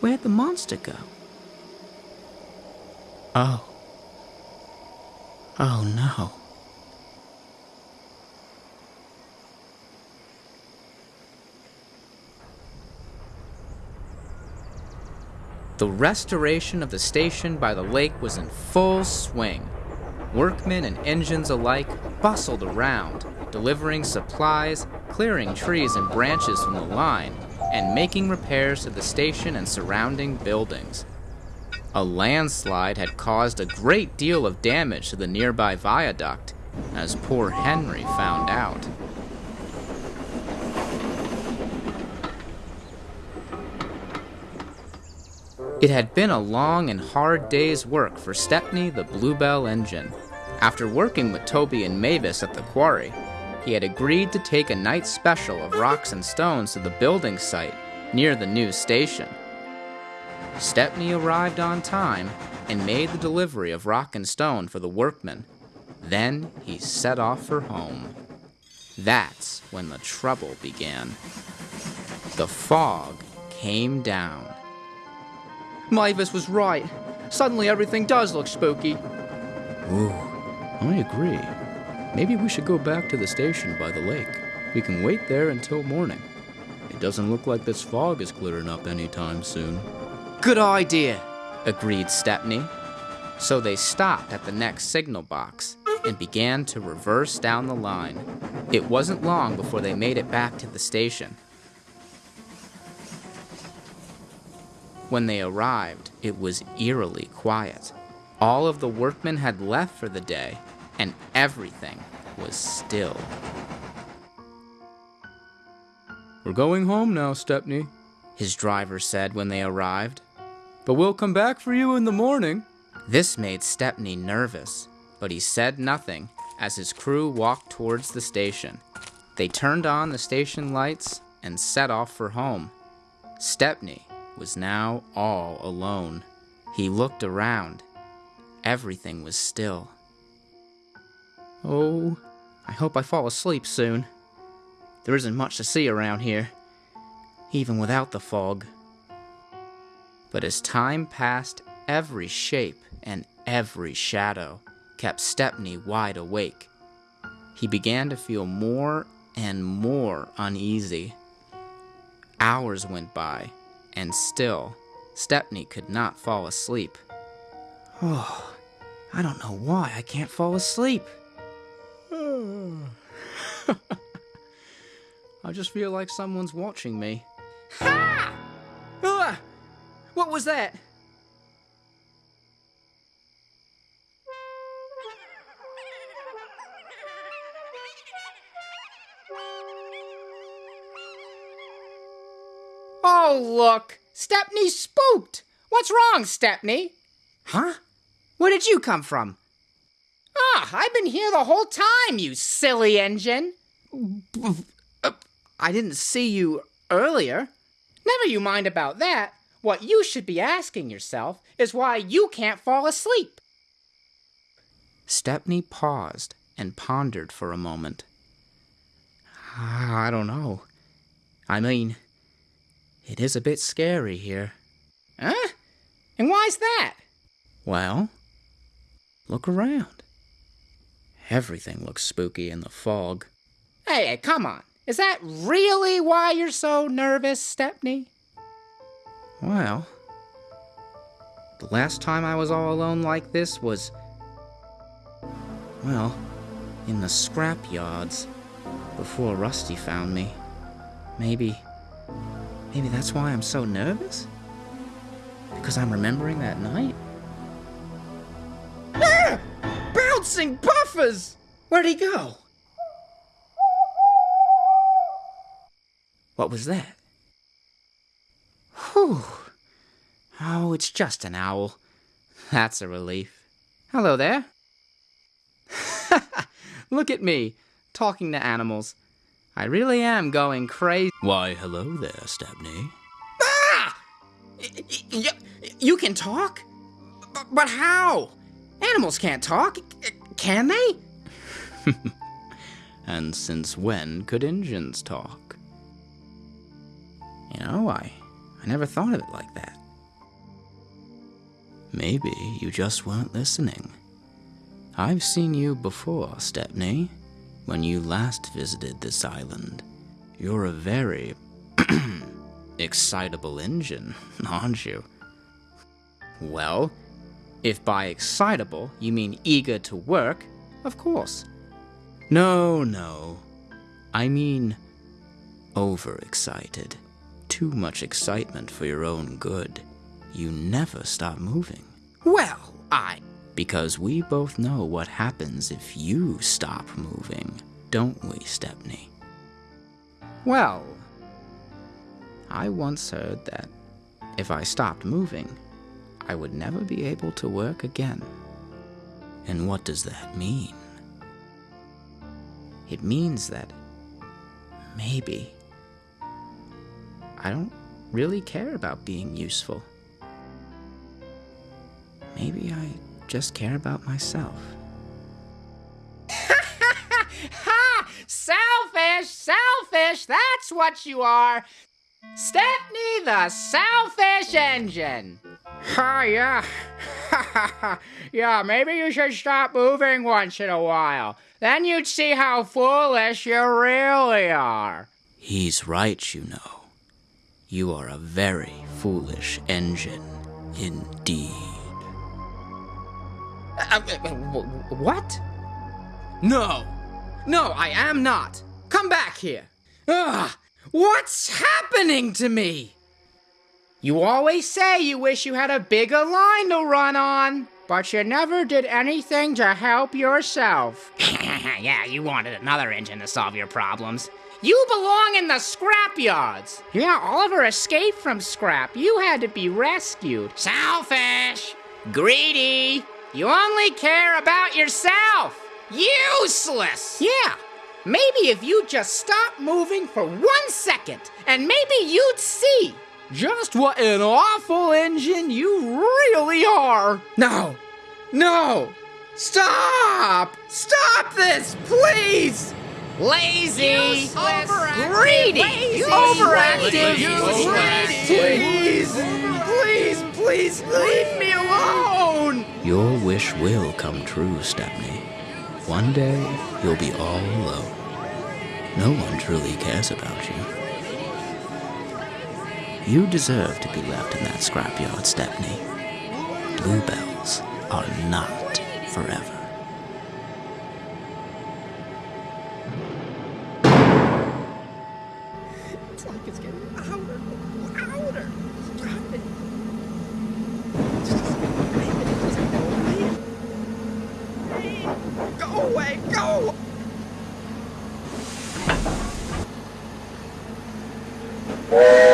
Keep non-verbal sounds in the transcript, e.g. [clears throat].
Where'd the monster go? Oh. Oh no. The restoration of the station by the lake was in full swing. Workmen and engines alike bustled around, delivering supplies, clearing trees and branches from the line, and making repairs to the station and surrounding buildings. A landslide had caused a great deal of damage to the nearby viaduct, as poor Henry found out. It had been a long and hard day's work for Stepney the Bluebell engine. After working with Toby and Mavis at the quarry, he had agreed to take a night special of rocks and stones to the building site near the new station. Stepney arrived on time and made the delivery of rock and stone for the workmen. Then he set off for home. That's when the trouble began. The fog came down. Mavis was right. Suddenly everything does look spooky. Ooh, I agree. Maybe we should go back to the station by the lake. We can wait there until morning. It doesn't look like this fog is clearing up anytime soon. Good idea. agreed Stepney. So they stopped at the next signal box and began to reverse down the line. It wasn't long before they made it back to the station. When they arrived, it was eerily quiet. All of the workmen had left for the day, and everything was still. We're going home now, Stepney, His driver said when they arrived. but we'll come back for you in the morning. This made Stepney nervous, but he said nothing as his crew walked towards the station. They turned on the station lights and set off for home. Stepney was now all alone. He looked around. Everything was still. Oh, I hope I fall asleep soon. There isn't much to see around here, even without the fog. But as time passed, every shape and every shadow kept Stepney wide awake. He began to feel more and more uneasy. Hours went by, and still, Stepney could not fall asleep. Oh, [sighs] I don't know why I can't fall asleep. [sighs] I just feel like someone's watching me. Ah! What was that? Oh, look! Stepney's spooked! What's wrong, Stepney? Huh? Where did you come from? I've been here the whole time, you silly engine. Uh, I didn't see you earlier. Never you mind about that. What you should be asking yourself is why you can't fall asleep. Stepney paused and pondered for a moment. I don't know. I mean, it is a bit scary here. Huh? And why's that? Well, look around. Everything looks spooky in the fog. Hey, hey, come on. Is that really why you're so nervous, Stepney? Well, the last time I was all alone like this was. Well, in the scrap yards before Rusty found me. Maybe. Maybe that's why I'm so nervous? Because I'm remembering that night? Bouncing buffers! Where'd he go? What was that? Whew. Oh, it's just an owl. That's a relief. Hello there. [laughs] Look at me, talking to animals. I really am going crazy. Why, hello there, Stepney. Ah! Y- you can talk? B- But how? Animals can't talk, can they? [laughs] And since when could engines talk? You know, I, I never thought of it like that. Maybe you just weren't listening. I've seen you before, Stepney, when you last visited this island. You're a very [clears throat] excitable engine, [laughs] aren't you? Well, if by excitable you mean eager to work, of course. No, no. I mean overexcited. Too much excitement for your own good. You never stop moving. Well, I. Because we both know what happens if you stop moving, don't we, Stepney? Well, I once heard that if I stopped moving, I would never be able to work again. And what does that mean? It means that maybe I don't really care about being useful. Maybe I just care about myself. [laughs] Ha! Selfish, selfish, that's what you are. Stepney the Selfish Engine. Ha, yeah. [laughs] yeah, maybe you should stop moving once in a while. Then you'd see how foolish you really are. He's right, you know. You are a very foolish engine indeed. Uh, uh, what? No. No, I am not. Come back here. Ugh, what's happening to me? You always say you wish you had a bigger line to run on, but you never did anything to help yourself. [laughs] yeah, you wanted another engine to solve your problems. You belong in the scrap yards. Yeah, Oliver escaped from scrap. You had to be rescued. Selfish. Greedy. You only care about yourself. Useless. Yeah. Maybe if you just stop moving for one second, and maybe you'd see just what an awful engine you really are. No. No. Stop! Stop this, please! Lazy, Useless, greedy, lazy, overactive, lazy, please, please, please leave me alone. Your wish will come true, Stepney. One day, you'll be all alone. No one truly cares about you. You deserve to be left in that scrapyard, Stepney. Bluebells are not forever. It's like it's getting louder, louder. Stop it. Go away, go! Something's